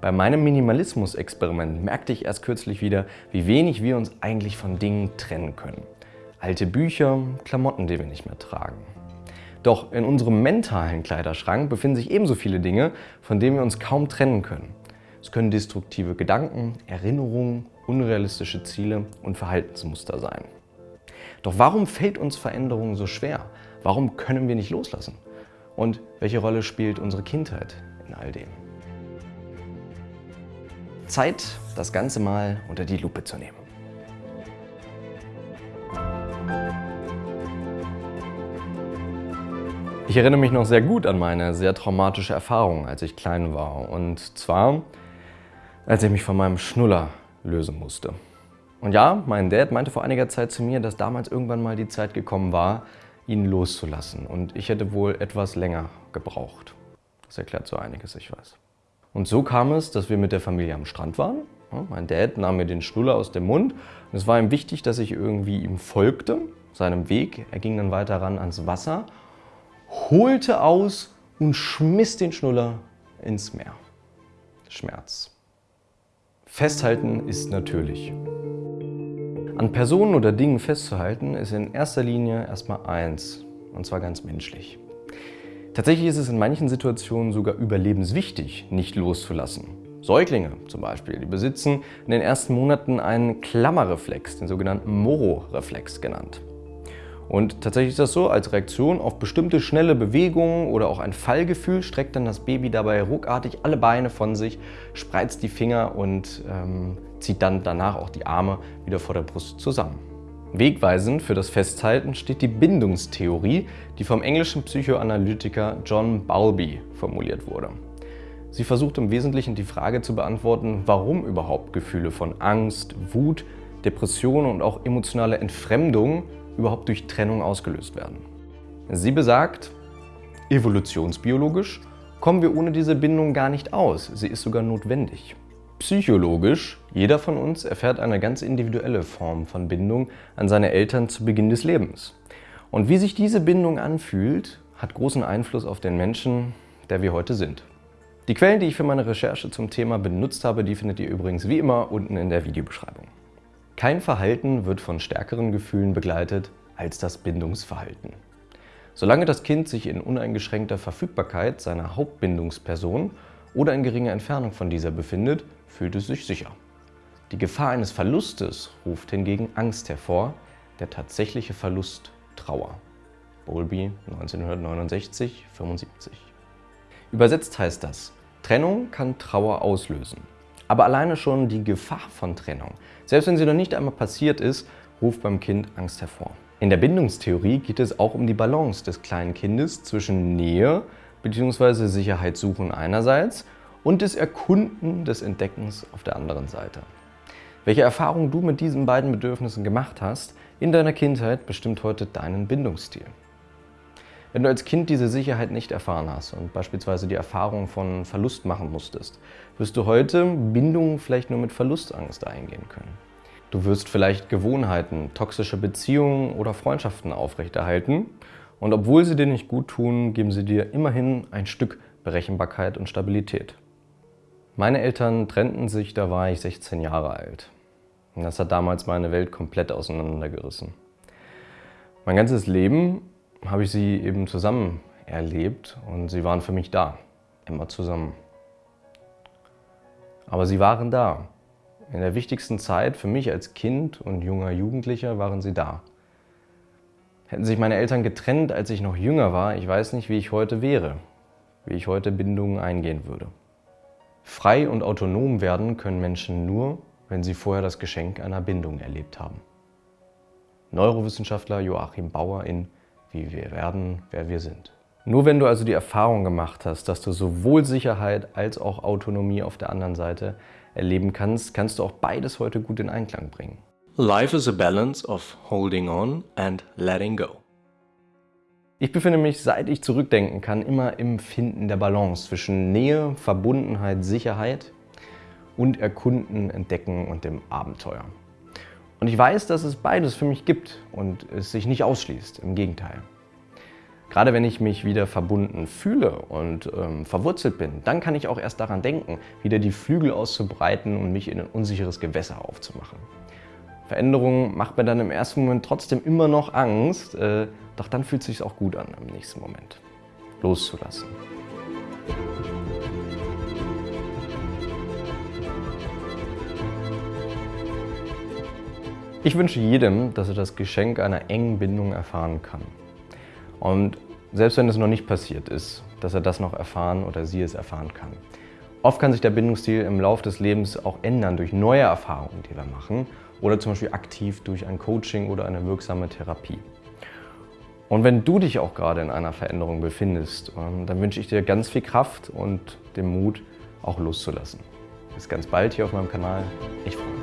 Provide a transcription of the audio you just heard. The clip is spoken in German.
Bei meinem Minimalismus-Experiment merkte ich erst kürzlich wieder, wie wenig wir uns eigentlich von Dingen trennen können. Alte Bücher, Klamotten, die wir nicht mehr tragen. Doch in unserem mentalen Kleiderschrank befinden sich ebenso viele Dinge, von denen wir uns kaum trennen können. Es können destruktive Gedanken, Erinnerungen, unrealistische Ziele und Verhaltensmuster sein. Doch warum fällt uns Veränderung so schwer? Warum können wir nicht loslassen? Und welche Rolle spielt unsere Kindheit in all dem? Zeit, das Ganze mal unter die Lupe zu nehmen. Ich erinnere mich noch sehr gut an meine sehr traumatische Erfahrung, als ich klein war. Und zwar, als ich mich von meinem Schnuller lösen musste. Und ja, mein Dad meinte vor einiger Zeit zu mir, dass damals irgendwann mal die Zeit gekommen war, ihn loszulassen. Und ich hätte wohl etwas länger gebraucht. Das erklärt so einiges, ich weiß. Und so kam es, dass wir mit der Familie am Strand waren. Mein Dad nahm mir den Schnuller aus dem Mund. Und es war ihm wichtig, dass ich irgendwie ihm folgte, seinem Weg. Er ging dann weiter ran ans Wasser holte aus und schmiss den Schnuller ins Meer. Schmerz. Festhalten ist natürlich. An Personen oder Dingen festzuhalten ist in erster Linie erstmal eins, und zwar ganz menschlich. Tatsächlich ist es in manchen Situationen sogar überlebenswichtig, nicht loszulassen. Säuglinge zum Beispiel, die besitzen in den ersten Monaten einen Klammerreflex, den sogenannten Moro-Reflex genannt. Und tatsächlich ist das so, als Reaktion auf bestimmte schnelle Bewegungen oder auch ein Fallgefühl streckt dann das Baby dabei ruckartig alle Beine von sich, spreizt die Finger und ähm, zieht dann danach auch die Arme wieder vor der Brust zusammen. Wegweisend für das Festhalten steht die Bindungstheorie, die vom englischen Psychoanalytiker John Bowlby formuliert wurde. Sie versucht im Wesentlichen die Frage zu beantworten, warum überhaupt Gefühle von Angst, Wut, Depression und auch emotionale Entfremdung überhaupt durch Trennung ausgelöst werden. Sie besagt, evolutionsbiologisch kommen wir ohne diese Bindung gar nicht aus, sie ist sogar notwendig. Psychologisch, jeder von uns erfährt eine ganz individuelle Form von Bindung an seine Eltern zu Beginn des Lebens. Und wie sich diese Bindung anfühlt, hat großen Einfluss auf den Menschen, der wir heute sind. Die Quellen, die ich für meine Recherche zum Thema benutzt habe, die findet ihr übrigens wie immer unten in der Videobeschreibung. Kein Verhalten wird von stärkeren Gefühlen begleitet als das Bindungsverhalten. Solange das Kind sich in uneingeschränkter Verfügbarkeit seiner Hauptbindungsperson oder in geringer Entfernung von dieser befindet, fühlt es sich sicher. Die Gefahr eines Verlustes ruft hingegen Angst hervor, der tatsächliche Verlust Trauer. Bowlby 1969, 75. Übersetzt heißt das, Trennung kann Trauer auslösen. Aber alleine schon die Gefahr von Trennung, selbst wenn sie noch nicht einmal passiert ist, ruft beim Kind Angst hervor. In der Bindungstheorie geht es auch um die Balance des kleinen Kindes zwischen Nähe bzw. Sicherheitssuchen einerseits und des Erkunden des Entdeckens auf der anderen Seite. Welche Erfahrungen du mit diesen beiden Bedürfnissen gemacht hast in deiner Kindheit, bestimmt heute deinen Bindungsstil. Wenn du als Kind diese Sicherheit nicht erfahren hast und beispielsweise die Erfahrung von Verlust machen musstest, wirst du heute Bindungen vielleicht nur mit Verlustangst eingehen können. Du wirst vielleicht Gewohnheiten, toxische Beziehungen oder Freundschaften aufrechterhalten und obwohl sie dir nicht gut tun, geben sie dir immerhin ein Stück Berechenbarkeit und Stabilität. Meine Eltern trennten sich, da war ich 16 Jahre alt. Und das hat damals meine Welt komplett auseinandergerissen. Mein ganzes Leben habe ich sie eben zusammen erlebt und sie waren für mich da, immer zusammen. Aber sie waren da. In der wichtigsten Zeit für mich als Kind und junger Jugendlicher waren sie da. Hätten sich meine Eltern getrennt, als ich noch jünger war, ich weiß nicht, wie ich heute wäre, wie ich heute Bindungen eingehen würde. Frei und autonom werden können Menschen nur, wenn sie vorher das Geschenk einer Bindung erlebt haben. Neurowissenschaftler Joachim Bauer in wie wir werden, wer wir sind. Nur wenn du also die Erfahrung gemacht hast, dass du sowohl Sicherheit als auch Autonomie auf der anderen Seite erleben kannst, kannst du auch beides heute gut in Einklang bringen. Life is a balance of holding on and letting go. Ich befinde mich, seit ich zurückdenken kann, immer im Finden der Balance zwischen Nähe, Verbundenheit, Sicherheit und Erkunden, Entdecken und dem Abenteuer. Und ich weiß, dass es beides für mich gibt und es sich nicht ausschließt, im Gegenteil. Gerade wenn ich mich wieder verbunden fühle und ähm, verwurzelt bin, dann kann ich auch erst daran denken, wieder die Flügel auszubreiten und mich in ein unsicheres Gewässer aufzumachen. Veränderung macht mir dann im ersten Moment trotzdem immer noch Angst, äh, doch dann fühlt es sich auch gut an im nächsten Moment. Loszulassen. Ich wünsche jedem, dass er das Geschenk einer engen Bindung erfahren kann. Und selbst wenn es noch nicht passiert ist, dass er das noch erfahren oder sie es erfahren kann. Oft kann sich der Bindungsstil im Laufe des Lebens auch ändern durch neue Erfahrungen, die wir machen oder zum Beispiel aktiv durch ein Coaching oder eine wirksame Therapie. Und wenn du dich auch gerade in einer Veränderung befindest, ähm, dann wünsche ich dir ganz viel Kraft und den Mut, auch loszulassen. Bis ganz bald hier auf meinem Kanal. Ich freue mich.